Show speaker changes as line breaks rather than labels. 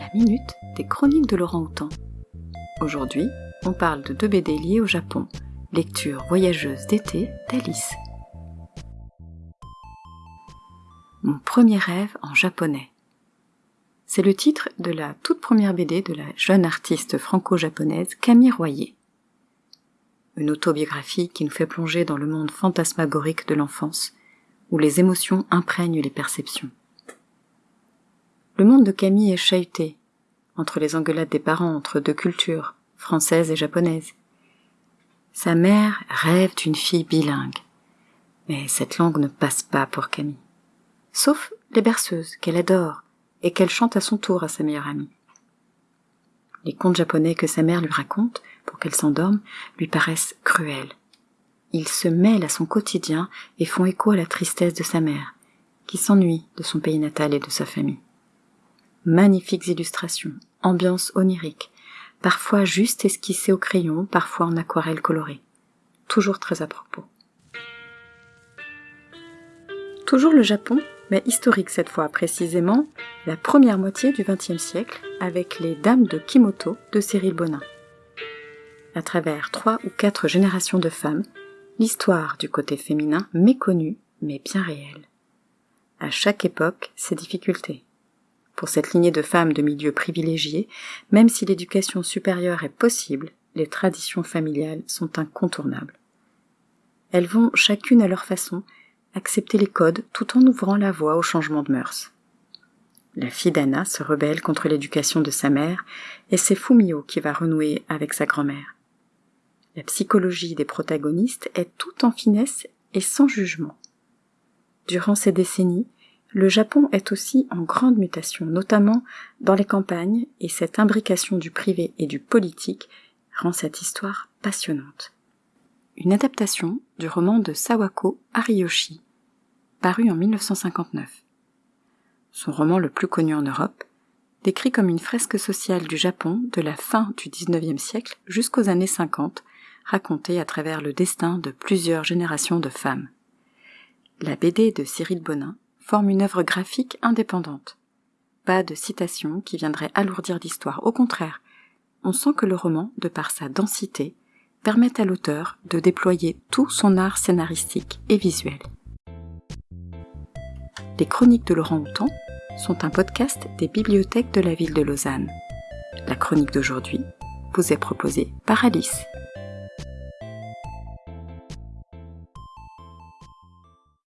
la minute des chroniques de Laurent Houtan. Aujourd'hui, on parle de deux BD liés au Japon, lecture voyageuse d'été d'Alice. Mon premier rêve en japonais. C'est le titre de la toute première BD de la jeune artiste franco-japonaise Camille Royer. Une autobiographie qui nous fait plonger dans le monde fantasmagorique de l'enfance, où les émotions imprègnent les perceptions. Le monde de Camille est chahuté, entre les engueulades des parents entre deux cultures, française et japonaise. Sa mère rêve d'une fille bilingue, mais cette langue ne passe pas pour Camille. Sauf les berceuses, qu'elle adore, et qu'elle chante à son tour à sa meilleure amie. Les contes japonais que sa mère lui raconte, pour qu'elle s'endorme, lui paraissent cruels. Ils se mêlent à son quotidien et font écho à la tristesse de sa mère, qui s'ennuie de son pays natal et de sa famille. Magnifiques illustrations, ambiance onirique, parfois juste esquissée au crayon, parfois en aquarelle colorée. Toujours très à propos. Toujours le Japon, mais historique cette fois, précisément la première moitié du XXe siècle, avec les Dames de Kimoto de Cyril Bonin. À travers trois ou quatre générations de femmes, l'histoire du côté féminin méconnu, mais bien réel. À chaque époque, ses difficultés, pour cette lignée de femmes de milieux privilégiés, même si l'éducation supérieure est possible, les traditions familiales sont incontournables. Elles vont, chacune à leur façon, accepter les codes tout en ouvrant la voie au changement de mœurs. La fille d'Anna se rebelle contre l'éducation de sa mère et c'est Fumio qui va renouer avec sa grand-mère. La psychologie des protagonistes est tout en finesse et sans jugement. Durant ces décennies, le Japon est aussi en grande mutation, notamment dans les campagnes, et cette imbrication du privé et du politique rend cette histoire passionnante. Une adaptation du roman de Sawako Ariyoshi, paru en 1959. Son roman le plus connu en Europe, décrit comme une fresque sociale du Japon de la fin du XIXe siècle jusqu'aux années 50, racontée à travers le destin de plusieurs générations de femmes. La BD de Cyril Bonin forme une œuvre graphique indépendante. Pas de citation qui viendrait alourdir l'histoire, au contraire, on sent que le roman, de par sa densité, permet à l'auteur de déployer tout son art scénaristique et visuel. Les chroniques de Laurent Houtan sont un podcast des bibliothèques de la ville de Lausanne. La chronique d'aujourd'hui vous est proposée par Alice.